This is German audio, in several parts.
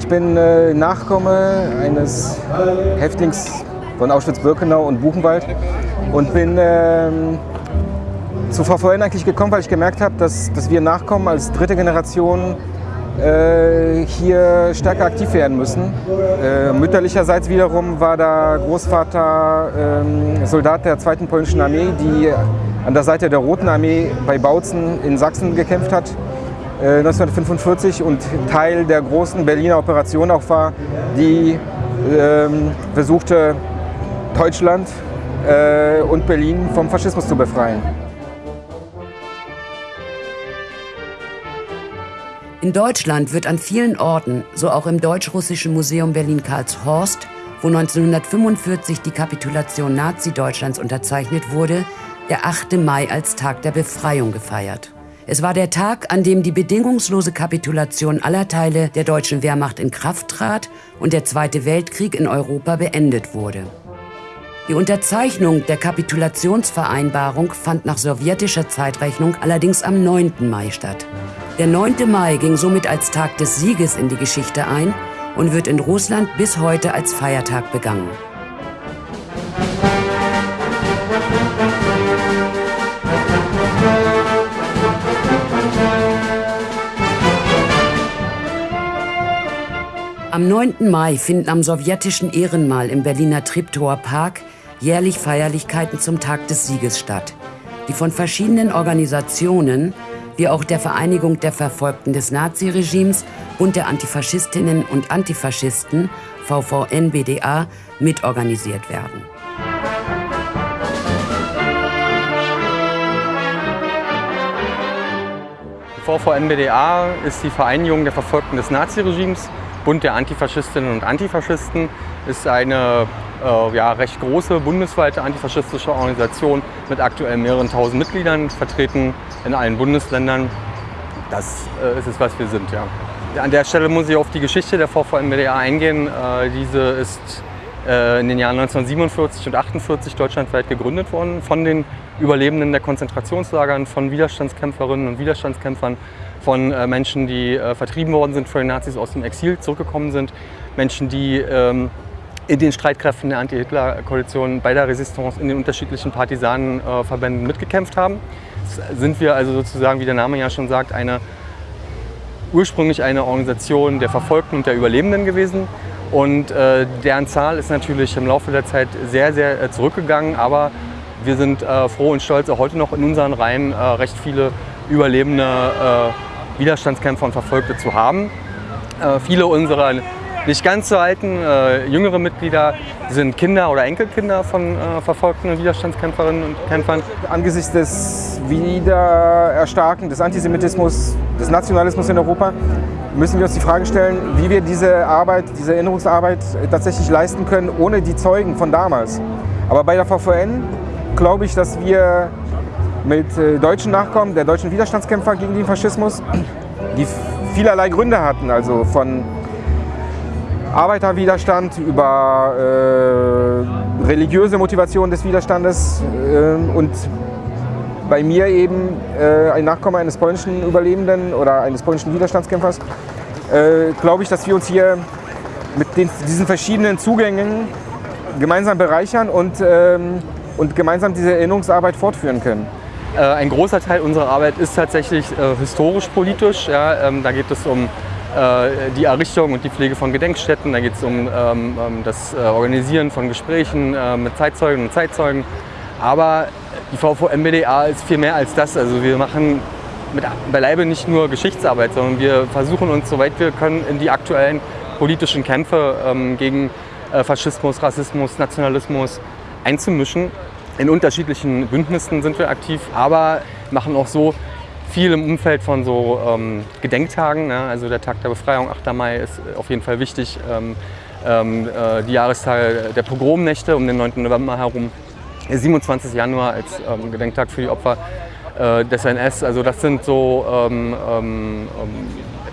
Ich bin äh, Nachkomme eines Häftlings von Auschwitz-Birkenau und Buchenwald und bin ähm, zu VVN eigentlich gekommen, weil ich gemerkt habe, dass, dass wir Nachkommen als dritte Generation äh, hier stärker aktiv werden müssen. Äh, mütterlicherseits wiederum war der Großvater ähm, Soldat der zweiten polnischen Armee, die an der Seite der Roten Armee bei Bautzen in Sachsen gekämpft hat. 1945 äh, und Teil der großen Berliner Operation auch war, die ähm, versuchte, Deutschland äh, und Berlin vom Faschismus zu befreien. In Deutschland wird an vielen Orten, so auch im Deutsch-Russischen Museum Berlin-Karlshorst, wo 1945 die Kapitulation Nazi-Deutschlands unterzeichnet wurde, der 8. Mai als Tag der Befreiung gefeiert. Es war der Tag, an dem die bedingungslose Kapitulation aller Teile der deutschen Wehrmacht in Kraft trat und der Zweite Weltkrieg in Europa beendet wurde. Die Unterzeichnung der Kapitulationsvereinbarung fand nach sowjetischer Zeitrechnung allerdings am 9. Mai statt. Der 9. Mai ging somit als Tag des Sieges in die Geschichte ein und wird in Russland bis heute als Feiertag begangen. Am 9. Mai finden am sowjetischen Ehrenmal im Berliner Treptower Park jährlich Feierlichkeiten zum Tag des Sieges statt, die von verschiedenen Organisationen wie auch der Vereinigung der Verfolgten des Naziregimes und der Antifaschistinnen und Antifaschisten VVN-BDA mitorganisiert werden. VVN-BDA ist die Vereinigung der Verfolgten des Naziregimes, Bund der Antifaschistinnen und Antifaschisten, ist eine äh, ja, recht große bundesweite antifaschistische Organisation mit aktuell mehreren tausend Mitgliedern, vertreten in allen Bundesländern. Das äh, ist es, was wir sind. Ja. An der Stelle muss ich auf die Geschichte der VVN-BDA eingehen. Äh, diese ist äh, in den Jahren 1947 und 1948 deutschlandweit gegründet worden von den Überlebenden der Konzentrationslagern, von Widerstandskämpferinnen und Widerstandskämpfern, von äh, Menschen, die äh, vertrieben worden sind von den Nazis aus dem Exil, zurückgekommen sind, Menschen, die ähm, in den Streitkräften der Anti-Hitler-Koalition bei der Resistance in den unterschiedlichen Partisanenverbänden mitgekämpft haben sind wir also sozusagen, wie der Name ja schon sagt, eine, ursprünglich eine Organisation der Verfolgten und der Überlebenden gewesen. Und äh, deren Zahl ist natürlich im Laufe der Zeit sehr, sehr äh, zurückgegangen. Aber wir sind äh, froh und stolz, auch heute noch in unseren Reihen äh, recht viele überlebende äh, Widerstandskämpfer und Verfolgte zu haben. Äh, viele unserer nicht ganz so alten, äh, jüngere Mitglieder sind Kinder oder Enkelkinder von äh, verfolgten Widerstandskämpferinnen und Kämpfern. Angesichts des Wiedererstarken des Antisemitismus, des Nationalismus in Europa, müssen wir uns die Frage stellen, wie wir diese Arbeit, diese Erinnerungsarbeit tatsächlich leisten können, ohne die Zeugen von damals. Aber bei der VVN glaube ich, dass wir mit äh, deutschen Nachkommen der deutschen Widerstandskämpfer gegen den Faschismus, die vielerlei Gründe hatten, also von Arbeiterwiderstand, über äh, religiöse Motivation des Widerstandes äh, und bei mir eben äh, ein Nachkomme eines polnischen Überlebenden oder eines polnischen Widerstandskämpfers, äh, glaube ich, dass wir uns hier mit den, diesen verschiedenen Zugängen gemeinsam bereichern und, ähm, und gemeinsam diese Erinnerungsarbeit fortführen können. Äh, ein großer Teil unserer Arbeit ist tatsächlich äh, historisch-politisch. Ja, ähm, da geht es um äh, die Errichtung und die Pflege von Gedenkstätten. Da geht es um ähm, das äh, Organisieren von Gesprächen mit Zeitzeugen und Zeitzeugen. Aber die VVMBDA ist viel mehr als das. Also wir machen mit beileibe nicht nur Geschichtsarbeit, sondern wir versuchen uns, soweit wir können, in die aktuellen politischen Kämpfe ähm, gegen äh, Faschismus, Rassismus, Nationalismus einzumischen. In unterschiedlichen Bündnissen sind wir aktiv, aber machen auch so viel im Umfeld von so ähm, Gedenktagen. Ne? Also der Tag der Befreiung, 8. Mai, ist auf jeden Fall wichtig. Ähm, ähm, äh, die Jahrestage der Pogromnächte um den 9. November herum. 27. Januar als ähm, Gedenktag für die Opfer äh, des NS. Also das sind so ähm, ähm,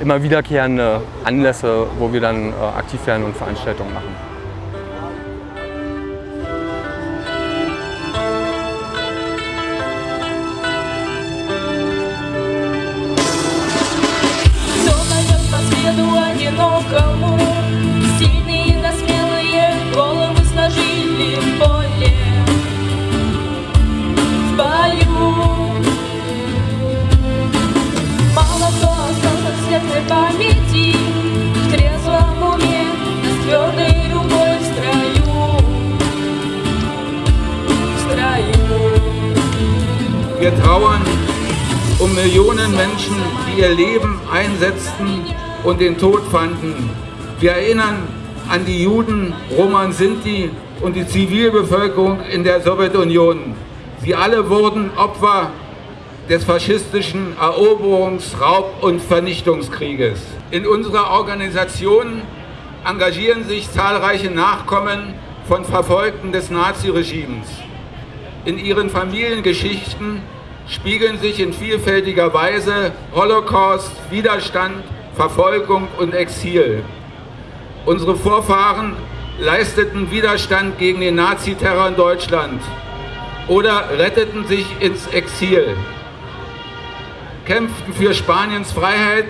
immer wiederkehrende Anlässe, wo wir dann äh, aktiv werden und Veranstaltungen machen. Wir trauern um Millionen Menschen, die ihr Leben einsetzten und den Tod fanden. Wir erinnern an die Juden, Roma und Sinti und die Zivilbevölkerung in der Sowjetunion. Sie alle wurden Opfer des faschistischen Eroberungs-, Raub- und Vernichtungskrieges. In unserer Organisation engagieren sich zahlreiche Nachkommen von Verfolgten des Naziregimes. In ihren Familiengeschichten spiegeln sich in vielfältiger Weise Holocaust, Widerstand, Verfolgung und Exil. Unsere Vorfahren leisteten Widerstand gegen den Naziterror in Deutschland oder retteten sich ins Exil, kämpften für Spaniens Freiheit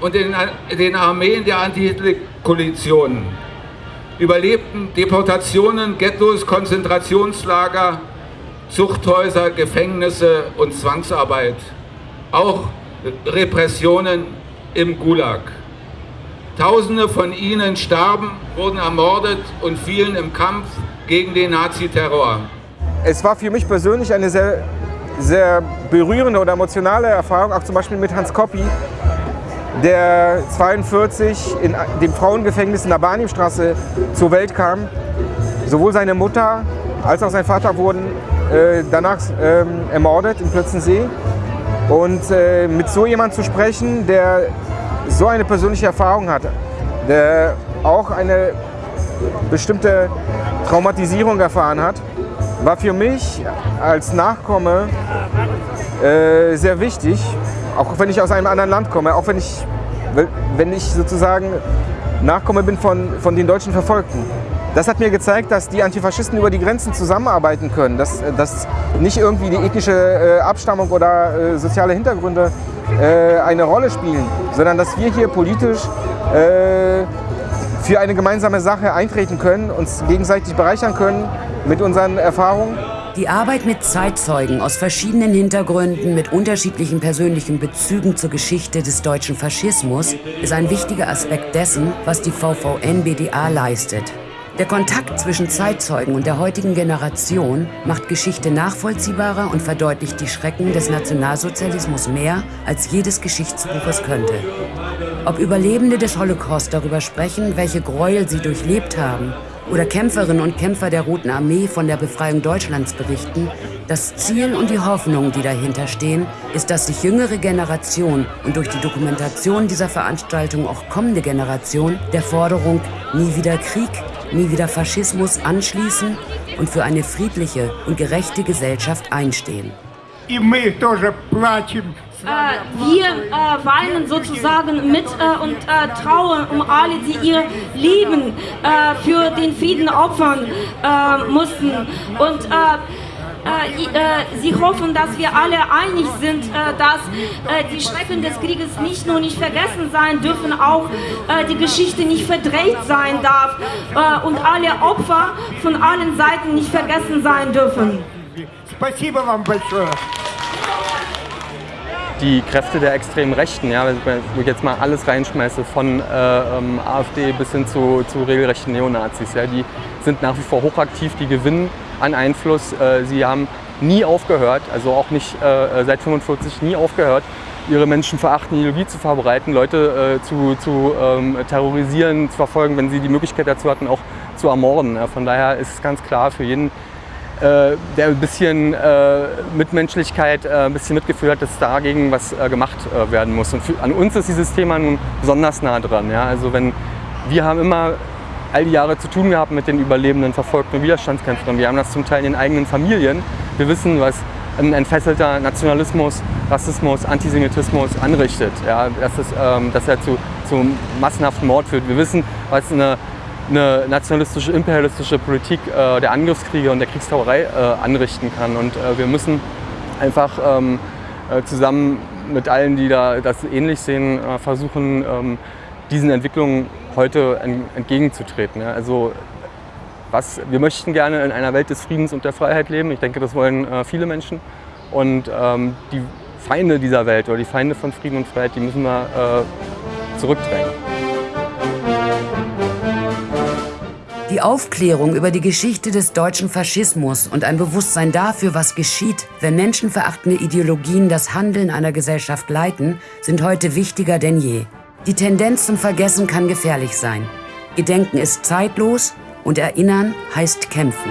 und den, den Armeen der Anti-Hitler-Koalition, überlebten Deportationen, Ghettos, Konzentrationslager, Zuchthäuser, Gefängnisse und Zwangsarbeit, auch Repressionen im Gulag. Tausende von ihnen starben, wurden ermordet und fielen im Kampf gegen den Naziterror. Es war für mich persönlich eine sehr, sehr berührende oder emotionale Erfahrung, auch zum Beispiel mit Hans Koppi, der 42 in dem Frauengefängnis in der Barnimstraße zur Welt kam. Sowohl seine Mutter als auch sein Vater wurden äh, danach ähm, ermordet in Plötzensee. Und äh, mit so jemand zu sprechen, der so eine persönliche Erfahrung hat, der auch eine bestimmte Traumatisierung erfahren hat, war für mich als Nachkomme äh, sehr wichtig, auch wenn ich aus einem anderen Land komme, auch wenn ich, wenn ich sozusagen Nachkomme bin von, von den deutschen Verfolgten. Das hat mir gezeigt, dass die Antifaschisten über die Grenzen zusammenarbeiten können, dass, dass nicht irgendwie die ethnische äh, Abstammung oder äh, soziale Hintergründe äh, eine Rolle spielen, sondern dass wir hier politisch äh, für eine gemeinsame Sache eintreten können, uns gegenseitig bereichern können mit unseren Erfahrungen. Die Arbeit mit Zeitzeugen aus verschiedenen Hintergründen mit unterschiedlichen persönlichen Bezügen zur Geschichte des deutschen Faschismus ist ein wichtiger Aspekt dessen, was die VVN-BDA leistet. Der Kontakt zwischen Zeitzeugen und der heutigen Generation macht Geschichte nachvollziehbarer und verdeutlicht die Schrecken des Nationalsozialismus mehr, als jedes Geschichtsbuch es könnte. Ob Überlebende des Holocaust darüber sprechen, welche Gräuel sie durchlebt haben, oder Kämpferinnen und Kämpfer der Roten Armee von der Befreiung Deutschlands berichten, das Ziel und die Hoffnung, die dahinter stehen, ist, dass sich jüngere Generationen und durch die Dokumentation dieser Veranstaltung auch kommende Generationen der Forderung nie wieder Krieg, nie wieder Faschismus anschließen und für eine friedliche und gerechte Gesellschaft einstehen. Äh, wir äh, weinen sozusagen mit äh, und äh, trauen um alle, die ihr Leben äh, für den Frieden opfern äh, mussten. Und sie hoffen, dass wir alle einig sind, äh, dass äh, die Schrecken des Krieges nicht nur nicht vergessen sein dürfen, auch äh, die Geschichte nicht verdreht sein darf äh, und alle Opfer von allen Seiten nicht vergessen sein dürfen. Спасибо вам большое. die Kräfte der extremen Rechten, ja, wenn ich jetzt mal alles reinschmeiße, von äh, ähm, AfD bis hin zu, zu regelrechten Neonazis, ja, die sind nach wie vor hochaktiv, die gewinnen an Einfluss. Äh, sie haben nie aufgehört, also auch nicht äh, seit 45 nie aufgehört, ihre Menschen verachten, Ideologie zu verbreiten, Leute äh, zu, zu ähm, terrorisieren, zu verfolgen, wenn sie die Möglichkeit dazu hatten, auch zu ermorden. Von daher ist es ganz klar für jeden, äh, der ein bisschen äh, Mitmenschlichkeit, äh, ein bisschen Mitgefühl hat, dass dagegen was äh, gemacht äh, werden muss. Und an uns ist dieses Thema nun besonders nah dran. Also wenn, wir haben immer all die Jahre zu tun gehabt mit den überlebenden, verfolgten Widerstandskämpfern. Wir haben das zum Teil in den eigenen Familien. Wir wissen, was ein entfesselter Nationalismus, Rassismus, Antisemitismus anrichtet. Ja? Dass, es, ähm, dass er zu, zu massenhaften Mord führt. Wir wissen, was eine eine nationalistische, imperialistische Politik äh, der Angriffskriege und der Kriegstauerei äh, anrichten kann. Und äh, wir müssen einfach ähm, äh, zusammen mit allen, die da das ähnlich sehen, äh, versuchen, ähm, diesen Entwicklungen heute entgegenzutreten. Also was, wir möchten gerne in einer Welt des Friedens und der Freiheit leben. Ich denke, das wollen äh, viele Menschen. Und ähm, die Feinde dieser Welt oder die Feinde von Frieden und Freiheit, die müssen wir äh, zurückdrängen. Die Aufklärung über die Geschichte des deutschen Faschismus und ein Bewusstsein dafür, was geschieht, wenn menschenverachtende Ideologien das Handeln einer Gesellschaft leiten, sind heute wichtiger denn je. Die Tendenz zum Vergessen kann gefährlich sein. Gedenken ist zeitlos und Erinnern heißt kämpfen.